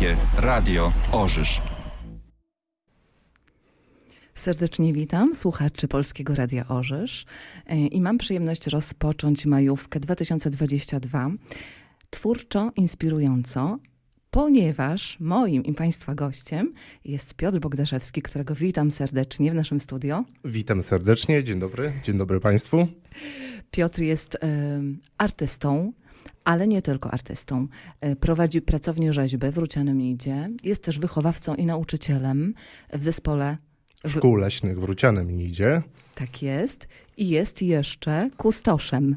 Polskie Radio Orzysz. Serdecznie witam słuchaczy Polskiego Radia Orzysz e, i mam przyjemność rozpocząć majówkę 2022 twórczo, inspirująco, ponieważ moim i Państwa gościem jest Piotr Bogdaszewski, którego witam serdecznie w naszym studio. Witam serdecznie, dzień dobry, dzień dobry Państwu. Piotr jest y, artystą, ale nie tylko artystą. Y, prowadzi pracownię rzeźby w Rucianym Idzie. Jest też wychowawcą i nauczycielem w zespole Szkół Leśnych w Rucianym Nidzie. Tak jest. I jest jeszcze kustoszem.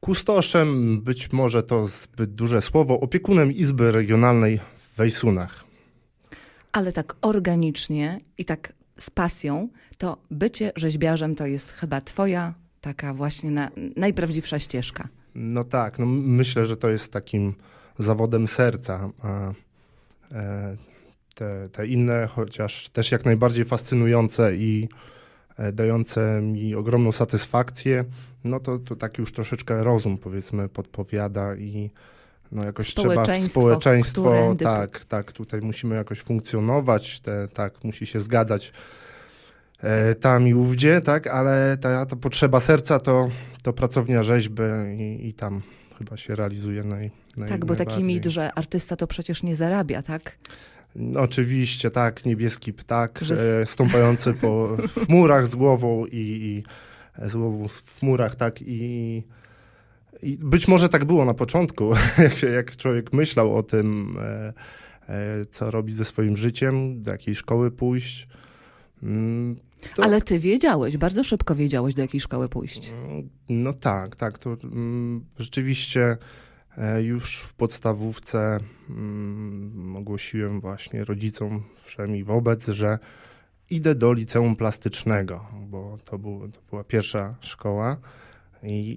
Kustoszem, być może to zbyt duże słowo, opiekunem Izby Regionalnej w Wejsunach. Ale tak organicznie i tak z pasją, to bycie rzeźbiarzem to jest chyba twoja taka właśnie na, najprawdziwsza ścieżka. No tak, no myślę, że to jest takim zawodem serca. A, e, te, te inne, chociaż też jak najbardziej fascynujące i e, dające mi ogromną satysfakcję, no to, to tak już troszeczkę rozum powiedzmy podpowiada i no jakoś trzeba społeczeństwo, tak, tak, tutaj musimy jakoś funkcjonować, te, tak, musi się zgadzać tam i ówdzie, tak, ale ta, ta potrzeba serca to, to pracownia rzeźby i, i tam chyba się realizuje naj, naj Tak, bo taki mit, że artysta to przecież nie zarabia, tak? No, oczywiście, tak, niebieski ptak że... e, stąpający po w murach z głową i, i z głową w murach, tak, i, i być może tak było na początku, jak, się, jak człowiek myślał o tym, e, e, co robi ze swoim życiem, do jakiej szkoły pójść. Mm, to... Ale ty wiedziałeś, bardzo szybko wiedziałeś, do jakiej szkoły pójść. No tak, tak, to mm, rzeczywiście E, już w podstawówce mm, ogłosiłem właśnie rodzicom wszem i wobec, że idę do liceum plastycznego, bo to, był, to była pierwsza szkoła. I,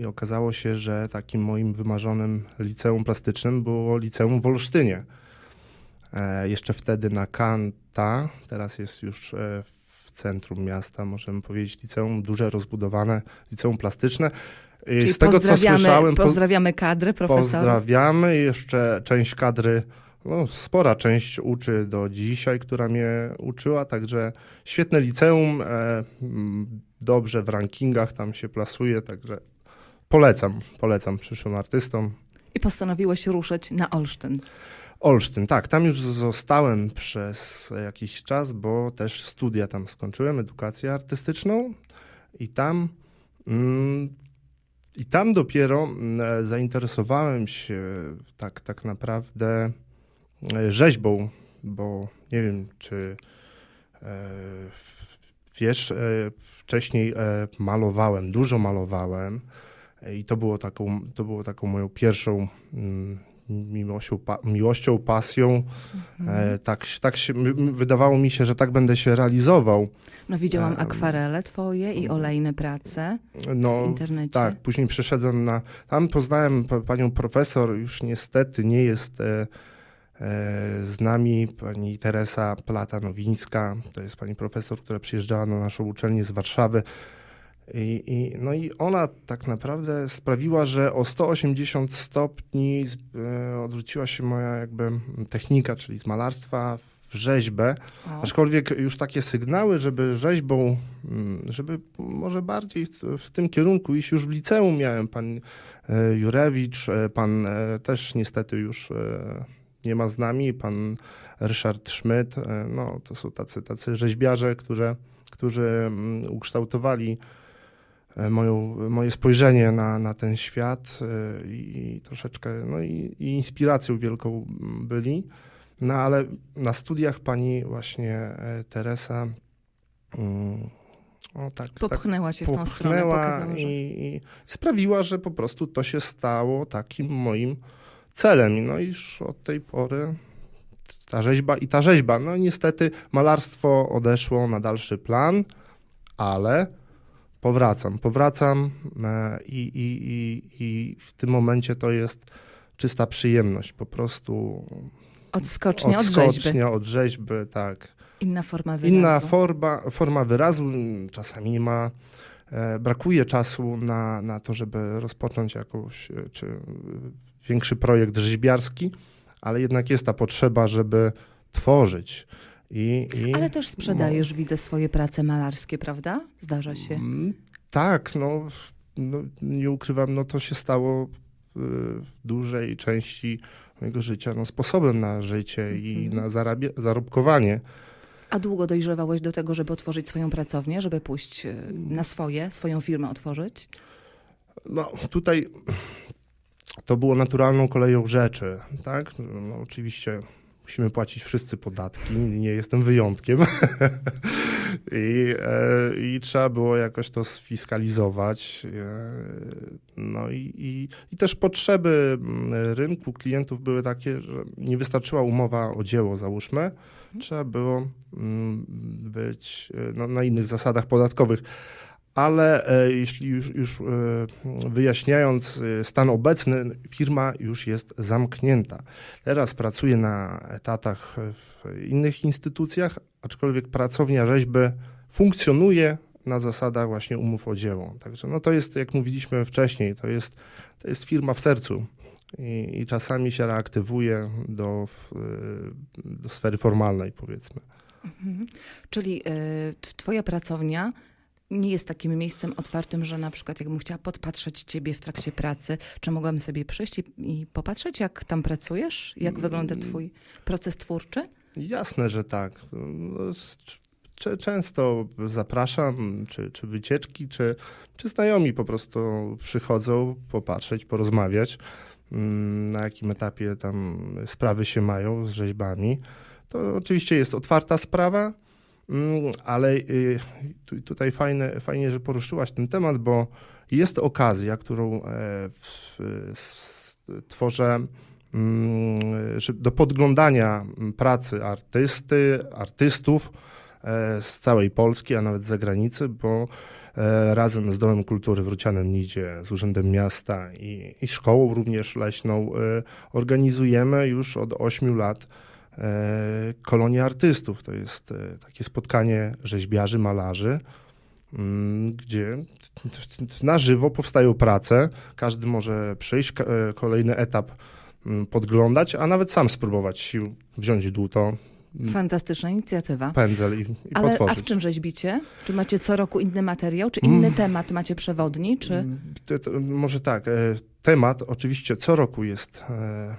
I, okazało się, że takim moim wymarzonym liceum plastycznym było liceum w Olsztynie. E, jeszcze wtedy na Kanta, teraz jest już e, w centrum miasta, możemy powiedzieć, liceum duże, rozbudowane, liceum plastyczne. Czyli z tego, co słyszałem... Pozdrawiamy kadrę profesora. Pozdrawiamy. Jeszcze część kadry, no, spora część uczy do dzisiaj, która mnie uczyła, także świetne liceum, e, dobrze w rankingach tam się plasuje, także polecam, polecam przyszłym artystom. I postanowiłeś ruszyć na Olsztyn. Olsztyn, tak. Tam już zostałem przez jakiś czas, bo też studia tam skończyłem, edukację artystyczną i tam mm, i tam dopiero mm, zainteresowałem się tak, tak naprawdę e, rzeźbą, bo nie wiem, czy e, wiesz, e, wcześniej e, malowałem, dużo malowałem i to było taką, to było taką moją pierwszą mm, miłością, pa, miłością pasją. Mhm. E, tak, tak się, wydawało mi się, że tak będę się realizował. No widziałam e, akwarele twoje i olejne prace no, w internecie. Tak, później przyszedłem na... Tam poznałem panią profesor, już niestety nie jest e, z nami, pani Teresa Plata-Nowińska. To jest pani profesor, która przyjeżdżała na naszą uczelnię z Warszawy. I, I, no i ona tak naprawdę sprawiła, że o 180 stopni e, odwróciła się moja jakby technika, czyli z malarstwa w rzeźbę. O. Aczkolwiek już takie sygnały, żeby rzeźbą, mm, żeby może bardziej w, w tym kierunku iść już w liceum miałem. Pan e, Jurewicz, e, pan też niestety już nie ma z nami, pan Ryszard Schmidt. E, no to są tacy, tacy rzeźbiarze, którzy, którzy mm, ukształtowali moją, moje spojrzenie na, na ten świat e, i, i troszeczkę, no i, i, inspiracją wielką byli. No ale na studiach pani właśnie e, Teresa mm, o, tak, popchnęła tak, się w tą stronę, pokazała, i, i, sprawiła, że po prostu to się stało takim moim celem. No i już od tej pory ta rzeźba i ta rzeźba. No niestety malarstwo odeszło na dalszy plan, ale powracam, powracam e, i, i, i, i w tym momencie to jest czysta przyjemność, po prostu odskocznia, odskocznia od rzeźby. od rzeźby, tak. Inna forma wyrazu. Inna forma, forma wyrazu, czasami nie ma, e, brakuje czasu na, na to, żeby rozpocząć jakąś, e, czy większy projekt rzeźbiarski, ale jednak jest ta potrzeba, żeby tworzyć. I, i Ale też sprzedajesz, widzę, swoje prace malarskie, prawda? Zdarza się. Mm, Tak, no, no nie ukrywam, no to się stało y, w dużej części mojego życia no, sposobem na życie i Mhm. na zarabia- zarobkowanie. A długo dojrzewałeś do tego, żeby otworzyć swoją pracownię, żeby pójść e, na swoje, swoją firmę otworzyć? No tutaj to było naturalną koleją rzeczy, tak? No, oczywiście musimy płacić wszyscy podatki, nie jestem wyjątkiem. I, e, I trzeba było jakoś to sfiskalizować. E, no i, i, i też potrzeby mm, rynku klientów były takie, że nie wystarczyła umowa o dzieło, załóżmy. Trzeba było mm, być e, no, na innych zasadach podatkowych. Ale e, jeśli już, już e, wyjaśniając e, stan obecny, firma już jest zamknięta. Teraz pracuję na etatach w innych instytucjach, aczkolwiek pracownia rzeźby funkcjonuje na zasadach właśnie umów o dzieło. Także no to jest, jak mówiliśmy wcześniej, to jest, to jest firma w sercu. I, I czasami się reaktywuje do, do sfery formalnej, powiedzmy. Mhm. Czyli t- twoja pracownia nie jest takim miejscem otwartym, że na przykład jakbym chciała podpatrzeć ciebie w trakcie pracy, czy mogłam sobie przyjść i, i popatrzeć, jak tam pracujesz? Jak wygląda twój proces twórczy? Jasne, że tak. No, Często zapraszam, czy, czy wycieczki, czy, czy znajomi po prostu przychodzą popatrzeć, porozmawiać, mm, na jakim etapie tam sprawy się mają z rzeźbami. To oczywiście jest otwarta sprawa, mm, ale y, tu- tutaj fajne, fajnie, że poruszyłaś ten temat, bo jest okazja, którą e, tworzę mm, do podglądania pracy artysty, artystów e, z całej Polski, a nawet z zagranicy, bo e, razem z Domem Kultury w Rucianem Nidzie, z Urzędem Miasta i, i szkołą również leśną organizujemy już od 8 lat e, kolonię artystów. To jest e, takie spotkanie rzeźbiarzy, malarzy, mm, gdzie na żywo powstają prace. Każdy może przyjść, e, kolejny etap mm, podglądać, a nawet sam spróbować sił, wziąć dłuto, m, Fantastyczna inicjatywa. pędzel i, i Ale a w czym rzeźbicie? Czy macie co roku inny materiał? Czy inny Mm. temat macie przewodni? Czy... Mm, To, to, może tak, e, temat oczywiście co roku jest e,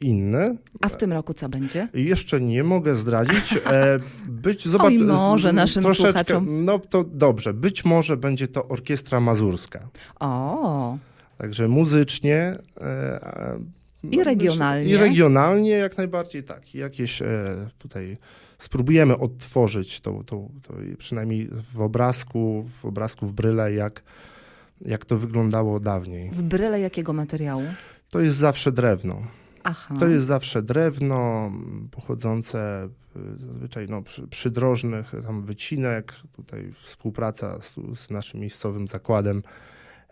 inny. A w tym roku co będzie? Jeszcze nie mogę zdradzić. E, być, zobacz, Oj, może naszym troszeczkę, słuchaczom. No to dobrze, być może będzie to orkiestra mazurska. O, Także muzycznie. E, I regionalnie. I regionalnie jak najbardziej tak. Jakieś e, tutaj spróbujemy odtworzyć to, to, to przynajmniej w obrazku, w obrazku w bryle, jak, jak to wyglądało dawniej. w bryle jakiego materiału? To jest zawsze drewno. Aha. To jest zawsze drewno pochodzące y, zazwyczaj no, przy, przydrożnych, tam wycinek, tutaj współpraca z, z naszym miejscowym zakładem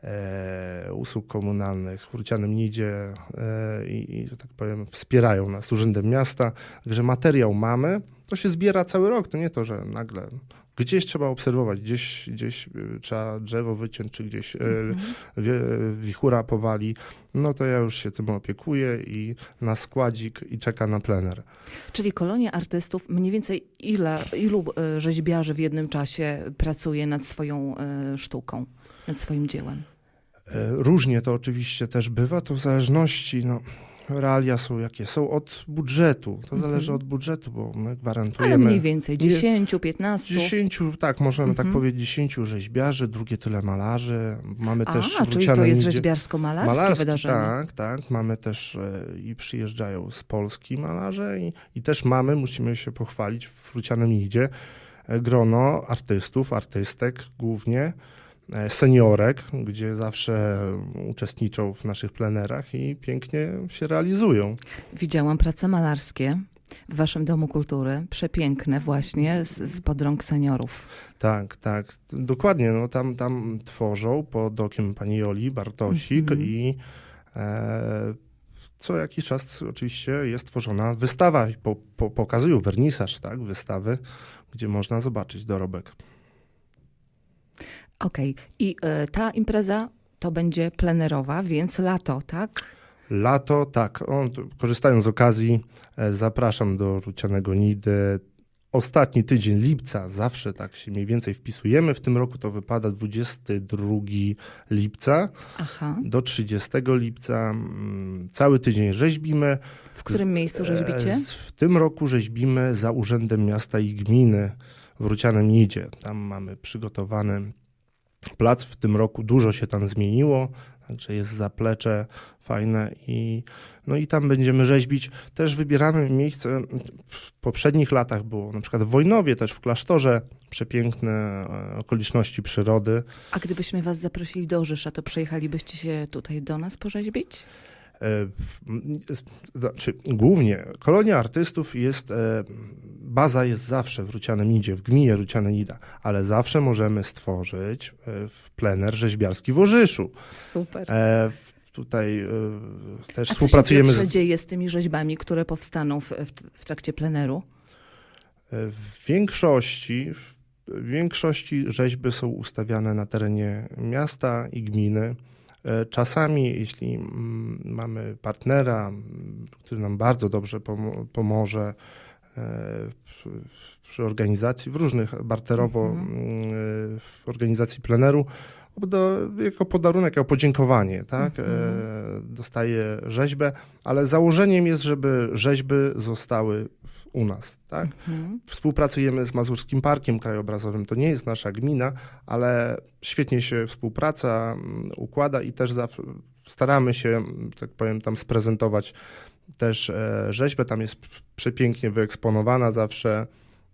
e, usług komunalnych w Rucianym Nidzie e, i, i, że tak powiem, wspierają nas Urzędem Miasta. Także materiał mamy, to się zbiera cały rok, to nie to, że nagle gdzieś trzeba obserwować, gdzieś, gdzieś y, trzeba drzewo wyciąć, czy gdzieś e, Mhm. wichura powali, no to ja już się tym opiekuję i na składzik i czeka na plener. Czyli kolonia artystów, mniej więcej ile, ilu e, rzeźbiarzy w jednym czasie pracuje nad swoją e, sztuką, nad swoim dziełem? E, Różnie to oczywiście też bywa, to w zależności, no, realia są jakie są, od budżetu. To Mhm. zależy od budżetu, bo my Ale gwarantujemy mniej więcej, Nie- 10, 15? 10, tak, możemy tak Mhm. powiedzieć, 10 rzeźbiarzy, drugie tyle malarzy. Mamy też A, w czyli to jest rzeźbiarsko-malarskie Malarski, wydarzenie. Tak, tak. Mamy też e, i przyjeżdżają z Polski malarze i, i też mamy, musimy się pochwalić, w Rucianym Nidzie e, grono artystów, artystek głównie, seniorek, gdzie zawsze uczestniczą w naszych plenerach i pięknie się realizują. Widziałam prace malarskie w waszym Domu Kultury, przepiękne właśnie, z, z pod rąk seniorów. Tak, tak. Dokładnie, no tam, tam tworzą pod okiem pani Joli Bartosik Mhm. i e, co jakiś czas oczywiście jest tworzona wystawa po, po, pokazują wernisaż, tak, wystawy, gdzie można zobaczyć dorobek. Okej, i e, ta impreza to będzie plenerowa, więc lato, tak? Lato, tak. O, korzystając z okazji, e, zapraszam do Rucianego Nidy. Ostatni tydzień lipca, zawsze tak się mniej więcej wpisujemy. W tym roku to wypada 22 lipca Aha. do 30 lipca. Mm, Cały tydzień rzeźbimy. W którym miejscu rzeźbicie? E, z- W tym roku rzeźbimy za Urzędem Miasta i Gminy w Rucianem Nidzie. Tam mamy przygotowany plac. W tym roku dużo się tam zmieniło, także jest zaplecze fajne i, no i tam będziemy rzeźbić. Też wybieramy miejsce, w poprzednich latach było na przykład w Wojnowie, też w klasztorze, przepiękne e, okoliczności przyrody. A gdybyśmy was zaprosili do Orzysza, to przyjechalibyście się tutaj do nas porzeźbić? E, Znaczy, głównie kolonia artystów jest, e, baza jest zawsze w Rucianem Idzie, w gminie Ruciane Nida, ale zawsze możemy stworzyć e, w plener rzeźbiarski w Orzyszu. Super. Tutaj też A współpracujemy co się z, dzieje z tymi rzeźbami, które powstaną w, w, trakcie pleneru? w większości, w większości rzeźby są ustawiane na terenie miasta i gminy. E, Czasami, jeśli mm, mamy partnera, który nam bardzo dobrze pomo- pomoże e, przy, organizacji, w różnych barterowo Mhm. mm, e, w organizacji pleneru, do, jako podarunek, jako podziękowanie, tak? Mhm. E, dostaje rzeźbę, ale założeniem jest, żeby rzeźby zostały u nas, tak? Mhm. Współpracujemy z Mazurskim Parkiem Krajobrazowym. To nie jest nasza gmina, ale świetnie się współpraca mm, układa i też staramy się, mm, tak powiem, tam sprezentować też e, rzeźbę. Tam jest przepięknie wyeksponowana zawsze.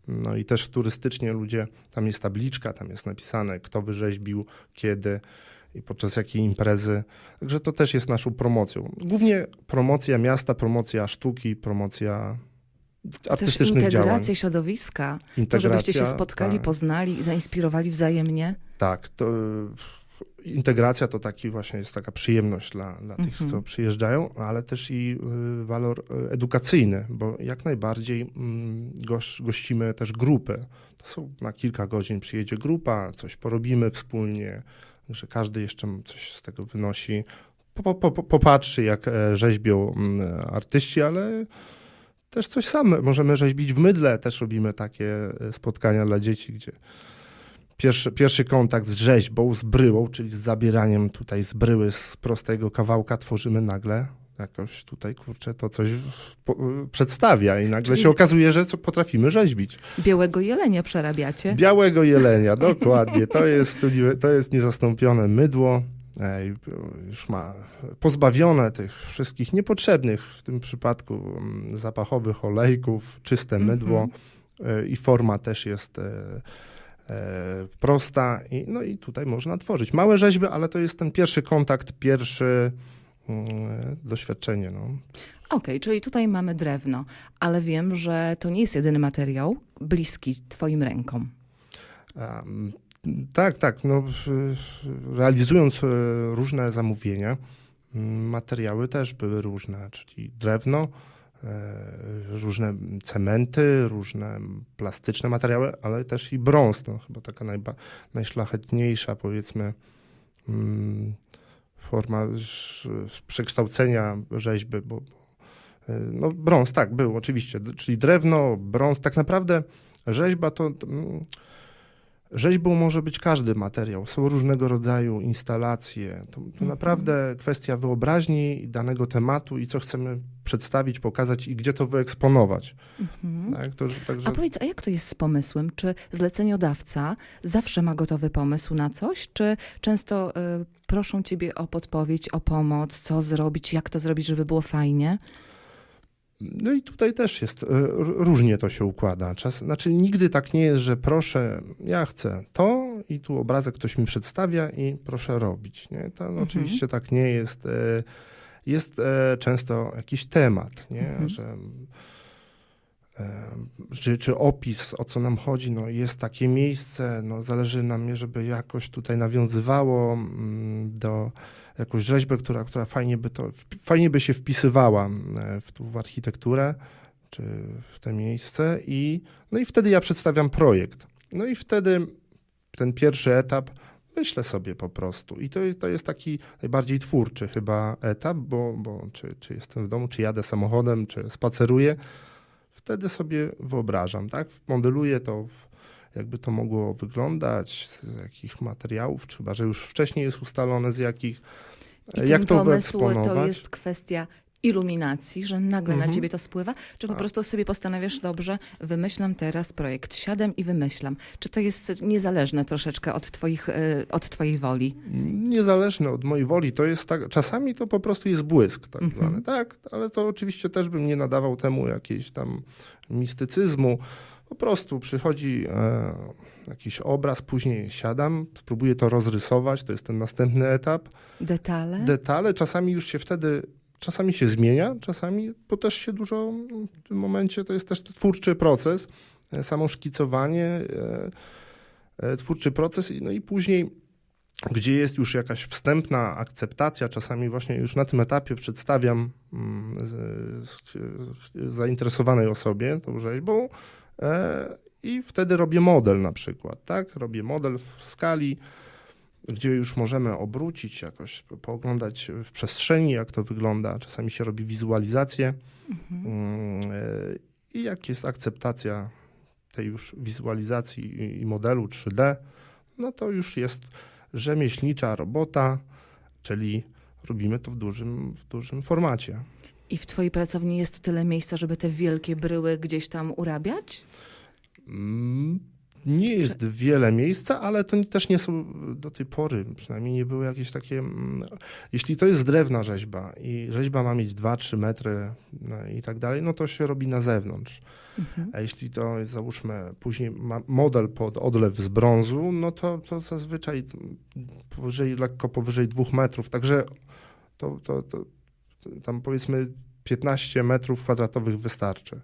No i też turystycznie ludzie, tam jest tabliczka, tam jest napisane, kto wyrzeźbił, kiedy i podczas jakiej imprezy. Także to też jest naszą promocją. Głównie promocja miasta, promocja sztuki, promocja Też artystycznych działań. integracja środowiska, to Integracja, żebyście się spotkali, tak, poznali i zainspirowali wzajemnie. Tak, to integracja to taki właśnie jest taka przyjemność dla, dla tych, Mhm. co przyjeżdżają, ale też i y, walor y, edukacyjny, bo jak najbardziej mm, goś, gościmy też grupy. To są na kilka godzin przyjedzie grupa, coś porobimy wspólnie, że każdy jeszcze coś z tego wynosi. Po, po, po, popatrzy, jak e, rzeźbią mm, artyści, ale też coś same. Możemy rzeźbić w mydle, też robimy takie e, spotkania dla dzieci, gdzie pierwszy, pierwszy kontakt z rzeźbą, z bryłą, czyli z zabieraniem tutaj z bryły z prostego kawałka tworzymy nagle jakoś tutaj, kurczę, to coś po, przedstawia i nagle Czyli się okazuje, że co potrafimy rzeźbić. Białego jelenia przerabiacie. Białego jelenia, dokładnie. To jest, to jest niezastąpione mydło. Już ma pozbawione tych wszystkich niepotrzebnych w tym przypadku mm, zapachowych olejków, czyste Mhm. mydło e, i forma też jest e, e, prosta. I, no i tutaj można tworzyć małe rzeźby, ale to jest ten pierwszy kontakt, pierwszy mm, doświadczenie. No. Okej, czyli tutaj mamy drewno, ale wiem, że to nie jest jedyny materiał bliski twoim rękom. Em, Tak, tak. No, realizując e, różne zamówienia, materiały też były różne, czyli drewno, e, różne cementy, różne plastyczne materiały, ale też i brąz. To chyba taka najba, najszlachetniejsza, powiedzmy, mm, forma przekształcenia rzeźby, bo, e, no, brąz, tak, był oczywiście, czyli drewno, brąz. Tak naprawdę rzeźba to. mm, Rzeźbą może być każdy materiał. Są różnego rodzaju instalacje. To, to Mhm. naprawdę kwestia wyobraźni danego tematu i co chcemy przedstawić, pokazać i gdzie to wyeksponować. Mhm. Tak, to, że- także, A powiedz, a jak to jest z pomysłem? Czy zleceniodawca zawsze ma gotowy pomysł na coś, czy często y, proszą ciebie o podpowiedź, o pomoc, co zrobić, jak to zrobić, żeby było fajnie? No i tutaj też jest, e, różnie to się układa. Czas, znaczy nigdy tak nie jest, że proszę, ja chcę to i tu obrazek ktoś mi przedstawia i proszę robić. Nie? To Mhm. oczywiście tak nie jest. e, Jest e, często jakiś temat, nie? Mhm. że czy, czy opis, o co nam chodzi, no jest takie miejsce, no zależy nam, żeby jakoś tutaj nawiązywało mm, do jakąś rzeźbę, która, która fajnie, by to, fajnie by się wpisywała e, w, w architekturę, czy w to miejsce i, no i wtedy ja przedstawiam projekt. No i wtedy ten pierwszy etap myślę sobie po prostu. I to jest, to jest taki najbardziej twórczy chyba etap, bo, bo czy, czy jestem w domu, czy jadę samochodem, czy spaceruję, wtedy sobie wyobrażam, tak? Modeluję to, jakby to mogło wyglądać, z jakich materiałów, czy chyba, że już wcześniej jest ustalone z jakich, I jak to pomysł to jest kwestia iluminacji, że nagle na Mhm. ciebie to spływa, czy po Tak. prostu sobie postanawiasz, dobrze, wymyślam teraz projekt, siadam i wymyślam. Czy to jest niezależne troszeczkę od, twoich, y, od twojej woli? Niezależne od mojej woli, to jest tak, czasami to po prostu jest błysk tak Mhm. zwany, tak, ale to oczywiście też bym nie nadawał temu jakiejś tam mistycyzmu. Po prostu przychodzi e, jakiś obraz, później siadam, spróbuję to rozrysować, to jest ten następny etap. Detale? Detale czasami już się wtedy, czasami się zmienia, czasami, bo też się dużo w tym momencie, to jest też twórczy proces, e, samo szkicowanie, e, e, twórczy proces, i- no i później, gdzie jest już jakaś wstępna akceptacja, czasami właśnie już na tym etapie przedstawiam mm, zainteresowanej osobie tą rzeźbą i wtedy robię model na przykład, tak? Robię model w skali, gdzie już możemy obrócić jakoś, po- pooglądać w przestrzeni, jak to wygląda. Czasami się robi wizualizację mm, e, i jak jest akceptacja tej już wizualizacji i- i modelu 3D, no to już jest rzemieślnicza robota, czyli robimy to w dużym, w dużym formacie. I w twojej pracowni jest tyle miejsca, żeby te wielkie bryły gdzieś tam urabiać? Mm, Nie jest wiele miejsca, ale to też nie są do tej pory, przynajmniej nie były jakieś takie. mm, Jeśli to jest drewna rzeźba i rzeźba ma mieć 2-3 metry no i tak dalej, no to się robi na zewnątrz. Mhm. A jeśli to jest, załóżmy, później ma model pod odlew z brązu, no to, to zazwyczaj powyżej, lekko powyżej 2 metrów. Także to, to, to tam powiedzmy 15 metrów kwadratowych wystarczy.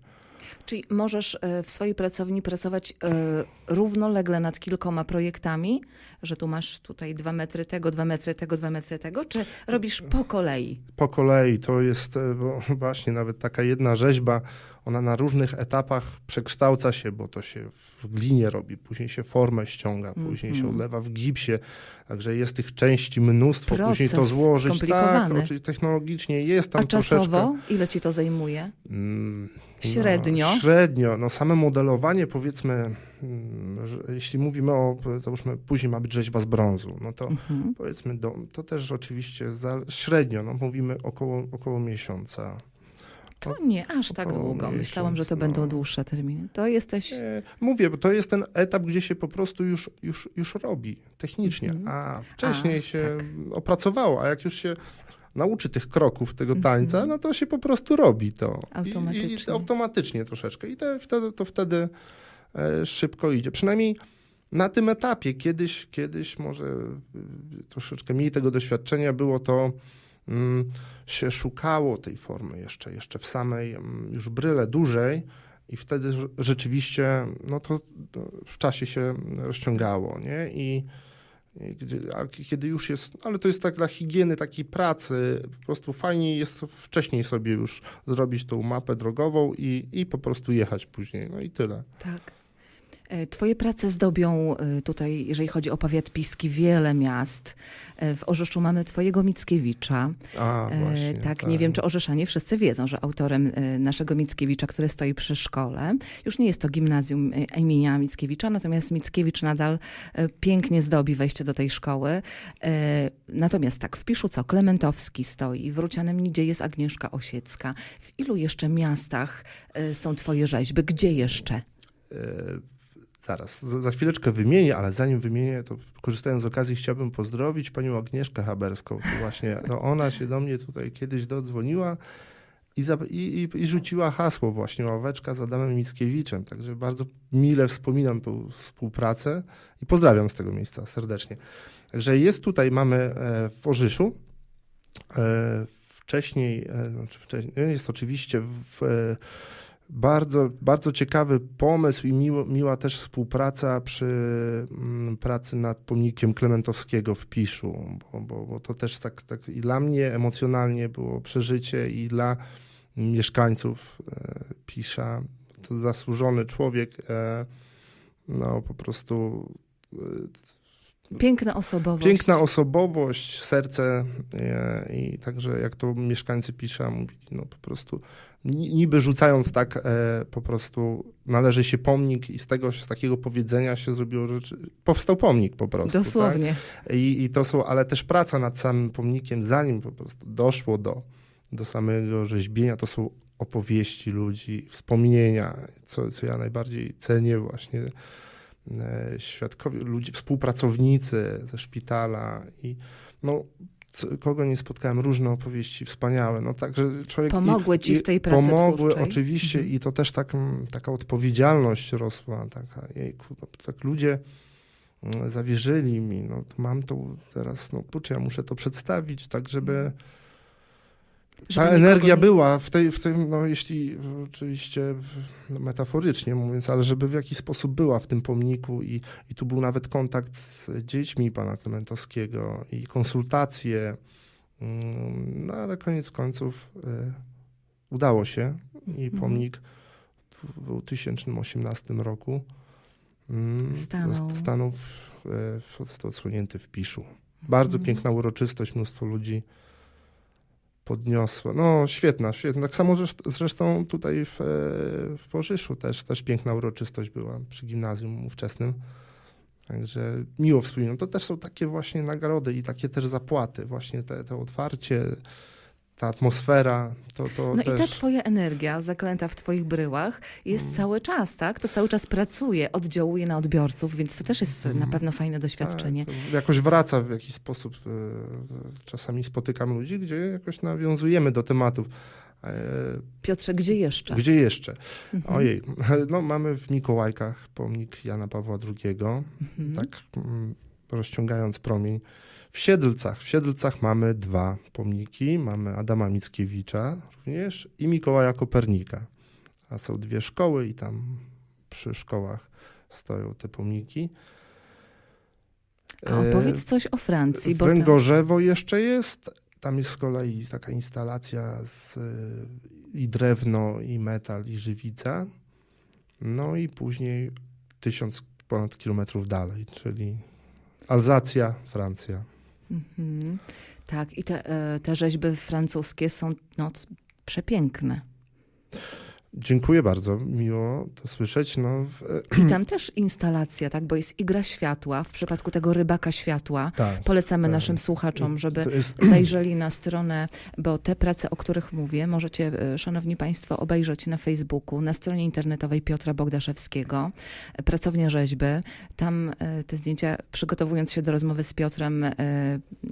Czyli możesz e, w swojej pracowni pracować e, równolegle nad kilkoma projektami, że tu masz tutaj dwa metry tego, dwa metry tego, dwa metry tego, czy robisz po kolei? Po kolei to jest e, właśnie nawet taka jedna rzeźba, ona na różnych etapach przekształca się, bo to się w glinie robi, później się formę ściąga, później się Mhm. odlewa w gipsie, także jest tych części mnóstwo, później to Proces złożyć. Tak, oczywiście technologicznie jest tam A czasowo troszeczkę. ile ci to zajmuje? Mm, Średnio? No, średnio. No same modelowanie powiedzmy, mm, że jeśli mówimy o, załóżmy później ma być rzeźba z brązu, no to Mhm. powiedzmy, do, to też oczywiście za, średnio, no mówimy około, około miesiąca. To nie aż tak długo. Myślałam, że to miesiąc, będą no. dłuższe terminy. To jesteś... E, Mówię, bo to jest ten etap, gdzie się po prostu już, już, już robi technicznie, Mhm. a wcześniej A, się tak. opracowało, a jak już się nauczy tych kroków tego tańca, Mhm. no to się po prostu robi to. I, i, Automatycznie. automatycznie troszeczkę. I to wtedy, to wtedy e, szybko idzie. Przynajmniej na tym etapie, kiedyś, kiedyś może y, troszeczkę mniej tego doświadczenia było to, mm, się szukało tej formy jeszcze, jeszcze w samej mm, już bryle dużej i wtedy rze- rzeczywiście no to, to w czasie się rozciągało, nie? I, a kiedy już jest, ale to jest tak dla higieny takiej pracy, po prostu fajniej jest wcześniej sobie już zrobić tą mapę drogową i, i po prostu jechać później, no i tyle. Tak. E, Twoje prace zdobią e, tutaj, jeżeli chodzi o powiat piski, wiele miast. E, W Orzeszu mamy twojego Mickiewicza. A, właśnie. tak, nie wiem, czy Orzeszanie wszyscy wiedzą, że autorem naszego Mickiewicza, który stoi przy szkole, już nie jest to gimnazjum imienia Mickiewicza, natomiast Mickiewicz nadal pięknie zdobi wejście do tej szkoły. Natomiast tak, w Piszu co? Klementowski stoi, w Rucianem Nidzie jest Agnieszka Osiecka. W ilu jeszcze miastach są twoje rzeźby? Gdzie jeszcze? E, Zaraz, za chwileczkę wymienię, ale zanim wymienię, to korzystając z okazji chciałbym pozdrowić panią Agnieszkę Haberską. To właśnie no ona się do mnie tutaj kiedyś dodzwoniła i, za, i, i, rzuciła hasło właśnie ławeczka z Adamem Mickiewiczem. Także bardzo mile wspominam tą współpracę i pozdrawiam z tego miejsca serdecznie. Także jest tutaj, mamy e, w Orzyszu, e, wcześniej, e, znaczy wcześniej, jest oczywiście w bardzo, bardzo ciekawy pomysł i miło, miła też współpraca przy mm, pracy nad pomnikiem Klementowskiego w Piszu, bo, bo, bo to też tak, tak i dla mnie emocjonalnie było przeżycie i dla mieszkańców e, Pisza. To zasłużony człowiek, e, no po prostu e, Piękna osobowość. Piękna osobowość, serce i także jak to mieszkańcy piszą, mówili, no po prostu niby rzucając tak e, po prostu należy się pomnik i z tego, z takiego powiedzenia się zrobiło rzeczy, powstał pomnik po prostu. Dosłownie. Tak? I, I to są, ale też praca nad samym pomnikiem, zanim po prostu doszło do, do samego rzeźbienia, to są opowieści ludzi, wspomnienia, co, co ja najbardziej cenię właśnie e, świadkowie, ludzie, współpracownicy ze szpitala i no, kogo nie spotkałem, różne opowieści wspaniałe. No, także człowiek Pomogły i, ci w tej pracy Pomogły twórczej. oczywiście Mhm. i to też tak, mm, taka odpowiedzialność rosła, taka, jejku, no, tak ludzie mm, zawierzyli mi, no mam to teraz, no kurczę, ja muszę to przedstawić, tak żeby ta energia nie- była w, tej, w tym, no jeśli oczywiście no, metaforycznie mówiąc, ale żeby w jakiś sposób była w tym pomniku i, i tu był nawet kontakt z dziećmi pana Klementowskiego i konsultacje, mm, no ale koniec końców y, udało się i Mhm. pomnik w 2018 roku mm, Stanął. stanął w, w, został odsłonięty w Piszu. Bardzo Mhm. piękna uroczystość, mnóstwo ludzi podniosło. No świetna, świetna. Tak samo zresztą, tutaj w, e, w też, też piękna uroczystość była przy gimnazjum ówczesnym. Także miło wspominam. To też są takie właśnie nagrody i takie też zapłaty. Właśnie te, to otwarcie, ta atmosfera, to, to No też... i ta twoja energia zaklęta w twoich bryłach jest Mm. cały czas, tak? To cały czas pracuje, oddziałuje na odbiorców, więc to też jest Mm. na pewno fajne doświadczenie. Tak, jakoś wraca w jakiś sposób. e, Czasami spotykam ludzi, gdzie jakoś nawiązujemy do tematów. E, Piotrze, gdzie jeszcze? Gdzie jeszcze? Mhm. Ojej, no mamy w Mikołajkach pomnik Jana Pawła II, Mhm. tak mm, rozciągając promień. W Siedlcach, w Siedlcach mamy dwa pomniki, mamy Adama Mickiewicza również i Mikołaja Kopernika. A są dwie szkoły i tam przy szkołach stoją te pomniki. A opowiedz coś o Francji, bo tam, Węgorzewo jeszcze jest. Tam jest z kolei taka instalacja z, i drewno, i metal, i żywica. No i później tysiąc ponad kilometrów dalej, czyli Alzacja, Francja. Mhm. Tak, i te, e, te rzeźby francuskie są no, przepiękne. Dziękuję bardzo, miło to słyszeć. No, w, I tam też instalacja, tak, bo jest igra światła, w przypadku tego rybaka światła. tak. Polecamy tak. naszym słuchaczom, żeby jest, zajrzeli na stronę, bo te prace, o których mówię, możecie, e, szanowni państwo, obejrzeć na Facebooku, na stronie internetowej Piotra Bogdaszewskiego, e, Pracownia Rzeźby. Tam e, te zdjęcia, przygotowując się do rozmowy z Piotrem, e,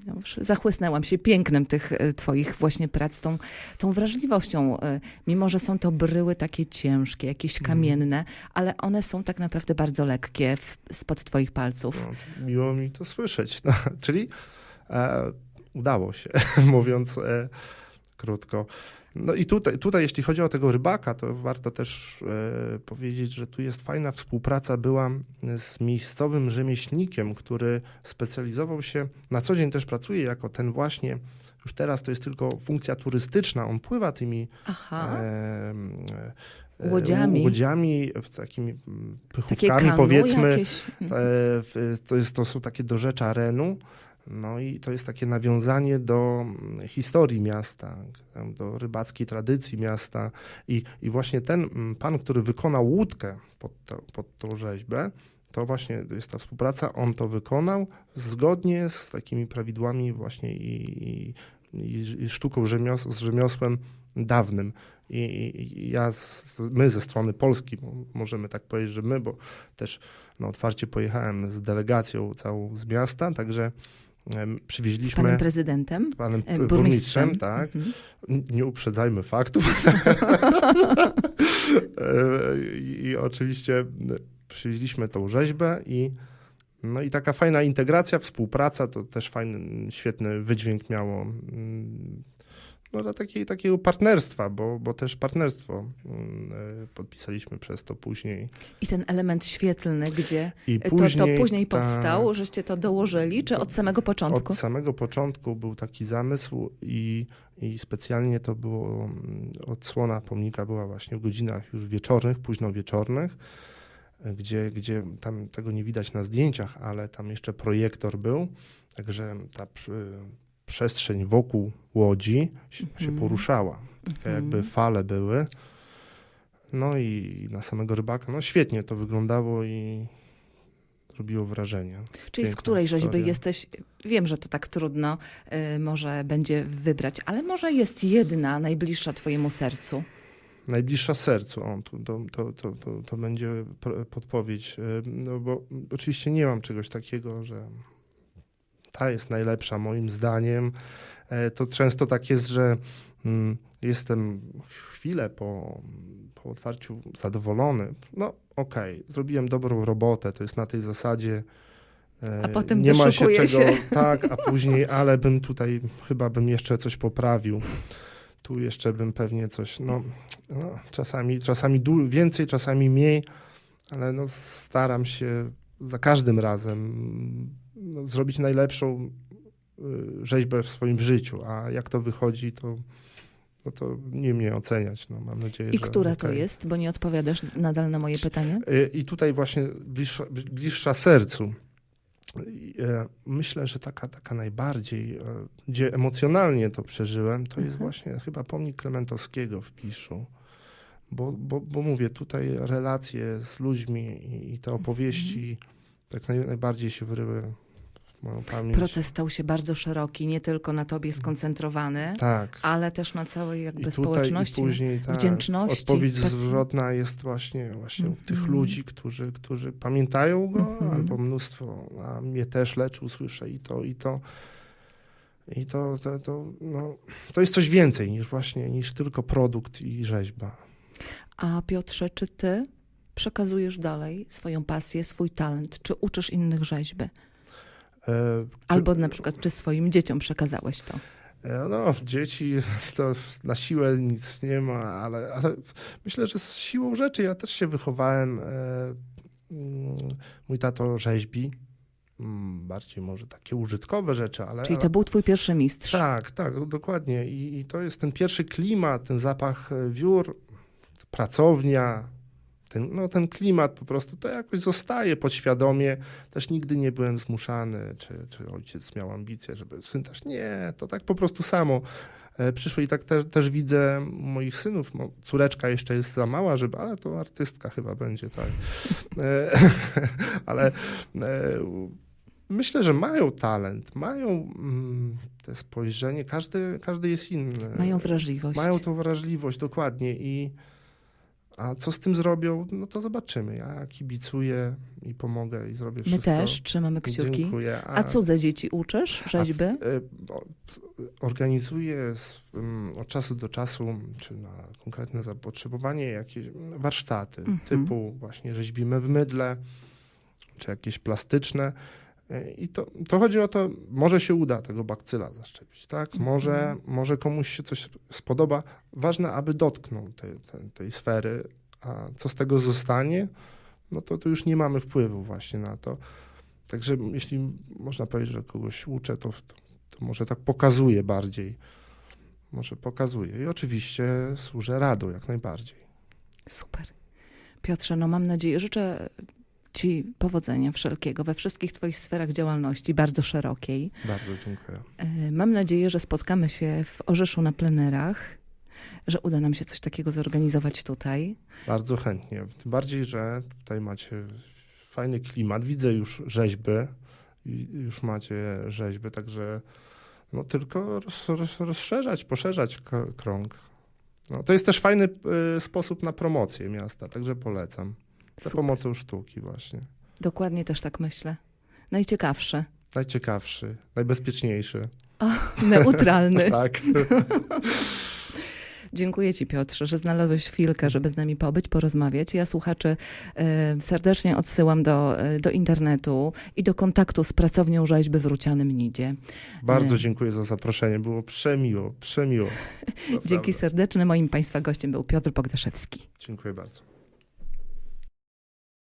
no, zachłysnęłam się pięknem tych e, twoich właśnie prac, tą, tą wrażliwością, e, mimo że są to bryły takie ciężkie, jakieś Mhm. kamienne, ale one są tak naprawdę bardzo lekkie w, spod twoich palców. no, miło mi to słyszeć. No, czyli e, udało się, mówiąc e, krótko. No i tutaj, tutaj, jeśli chodzi o tego rybaka, to warto też e, powiedzieć, że tu jest fajna współpraca była z miejscowym rzemieślnikiem, który specjalizował się, na co dzień też pracuje jako ten właśnie, już teraz to jest tylko funkcja turystyczna, on pływa tymi Aha. e, e, Łodziami. łodziami takimi pychówkami powiedzmy, jakieś. E, To, jest, to są takie dorzecza Renu. No i to jest takie nawiązanie do mm, historii miasta, do rybackiej tradycji miasta. I, i właśnie ten mm, pan, który wykonał łódkę pod, to, pod tą rzeźbę, to właśnie jest ta współpraca, on to wykonał zgodnie z takimi prawidłami właśnie i, i, i, sztuką rzemios, z rzemiosłem dawnym. I, ja, z, my ze strony Polski, możemy tak powiedzieć, że my, bo też no, otwarcie pojechałem z delegacją całą z miasta, także em, Z przywieźliśmy panem prezydentem? panem e, p- Burmistrzem. burmistrzem, tak. Mhm. Nie uprzedzajmy faktów. E, I, I oczywiście przywieźliśmy tą rzeźbę i no i taka fajna integracja, współpraca, to też fajny, świetny wydźwięk miało. No dla takiej, takiego partnerstwa, bo, bo też partnerstwo mm, e, podpisaliśmy przez to później. I ten element świetlny, gdzie I to, to później tak, powstał, żeście to dołożyli, czy od samego początku? Od samego początku był taki zamysł i, i specjalnie to było, mm, odsłona pomnika była właśnie w godzinach już wieczornych, późno wieczornych. gdzie, gdzie tam tego nie widać na zdjęciach, ale tam jeszcze projektor był, także ta przestrzeń wokół łodzi się, Mhm. poruszała. Takie Mhm. jakby fale były. No i na samego rybaka, no świetnie to wyglądało i robiło wrażenie. Czyli z Piękna której rzeźby historia. jesteś? Wiem, że to tak trudno y, może będzie wybrać, ale może jest jedna najbliższa twojemu sercu. Najbliższa sercu, o, to, to, to, to, to będzie podpowiedź, y, no bo oczywiście nie mam czegoś takiego, że ta jest najlepsza moim zdaniem. E, To często tak jest, że mm, jestem chwilę po, po otwarciu zadowolony. No okej, zrobiłem dobrą robotę, to jest na tej zasadzie. e, A potem nie ma się czego, się. tak, a później, ale bym tutaj, chyba bym jeszcze coś poprawił. Tu jeszcze bym pewnie coś, no, no czasami, czasami więcej, czasami mniej, ale no staram się za każdym razem no, zrobić najlepszą y, rzeźbę w swoim życiu, a jak to wychodzi, to, no to nie mnie oceniać. No, mam nadzieję, I że która to okej. jest? Bo nie odpowiadasz nadal na moje pytanie. Y, I tutaj właśnie bliższa, bliższa sercu. E, Myślę, że taka, taka najbardziej, gdzie emocjonalnie to przeżyłem, to jest Mhm. właśnie chyba pomnik Klementowskiego w Piszu. Bo, bo, bo mówię, tutaj relacje z ludźmi i, i te opowieści tak naj, najbardziej się wryły w moją pamięć. Proces stał się bardzo szeroki, nie tylko na tobie skoncentrowany, Tak. ale też na całej I jakby tutaj, społeczności. i później, tak, wdzięczności Odpowiedź pacjent- zwrotna jest właśnie, właśnie u tych Mhm. ludzi, którzy, którzy pamiętają go, Mhm. albo mnóstwo, a mnie też leczył, słyszę i to, i to. I to, to, to, no, to jest coś więcej niż właśnie, niż tylko produkt i rzeźba. A Piotrze, czy ty przekazujesz dalej swoją pasję, swój talent, czy uczysz innych rzeźby? E, czy- Albo na przykład, czy swoim dzieciom przekazałeś to? E, No, dzieci to na siłę nic nie ma, ale, ale myślę, że z siłą rzeczy ja też się wychowałem. e, mm, Mój tato rzeźbi, mm, bardziej może takie użytkowe rzeczy, ale. Czyli to był twój pierwszy mistrz. Tak, tak, dokładnie. I, I to jest ten pierwszy klimat, ten zapach wiór, pracownia. Ten, no, ten klimat po prostu to jakoś zostaje podświadomie. Też nigdy nie byłem zmuszany, czy, czy ojciec miał ambicje, żeby syn też. Nie, to tak po prostu samo e, przyszło i tak też, też widzę moich synów. Mo- Córeczka jeszcze jest za mała, żeby, ale to artystka chyba będzie, tak. E, ale e, myślę, że mają talent, mają mm, te spojrzenie, każdy, każdy jest inny. Mają wrażliwość. Mają tą wrażliwość, dokładnie. I, a co z tym zrobią, no to zobaczymy. Ja kibicuję i pomogę i zrobię My wszystko. też trzymamy kciuki. Dziękuję. A cudze dzieci uczysz rzeźby? a c- Organizuję s- mm, od czasu do czasu, czy na konkretne zapotrzebowanie, jakieś mm, warsztaty Mhm. typu właśnie rzeźbimy w mydle, czy jakieś plastyczne. E, I to, to chodzi o to, może się uda tego bakcyla zaszczepić, tak? Może, Mhm. może komuś się coś spodoba. Ważne, aby dotknął tej, tej, tej sfery, a co z tego zostanie, no to, to już nie mamy wpływu właśnie na to. Także jeśli można powiedzieć, że kogoś uczę, to, to, to może tak pokazuje bardziej. Może pokazuje. I oczywiście służę radą jak najbardziej. Super. Piotrze, no mam nadzieję, życzę Ci powodzenia wszelkiego we wszystkich Twoich sferach działalności, bardzo szerokiej. Bardzo dziękuję. E, Mam nadzieję, że spotkamy się w Orzeszu na plenerach, że uda nam się coś takiego zorganizować tutaj. Bardzo chętnie. Tym bardziej, że tutaj macie fajny klimat. Widzę już rzeźby. i Już macie rzeźby, także no tylko roz, roz, rozszerzać, poszerzać krąg. No, to jest też fajny y, sposób na promocję miasta, także polecam. Za Super. pomocą sztuki właśnie. Dokładnie też tak myślę. Najciekawsze, Najciekawszy, najbezpieczniejszy. neutralny. tak. Dziękuję Ci, Piotrze, że znalazłeś chwilkę, żeby z nami pobyć, porozmawiać. Ja słuchaczy e, serdecznie odsyłam do, e, do internetu i do kontaktu z pracownią rzeźby w Rucianym Nidzie. Bardzo Nie. dziękuję za zaproszenie. Było przemiło, przemiło. Dzięki serdeczne. Moim Państwa gościem był Piotr Bogdaszewski. Dziękuję bardzo. Polskie Radio. Radio Orzeł.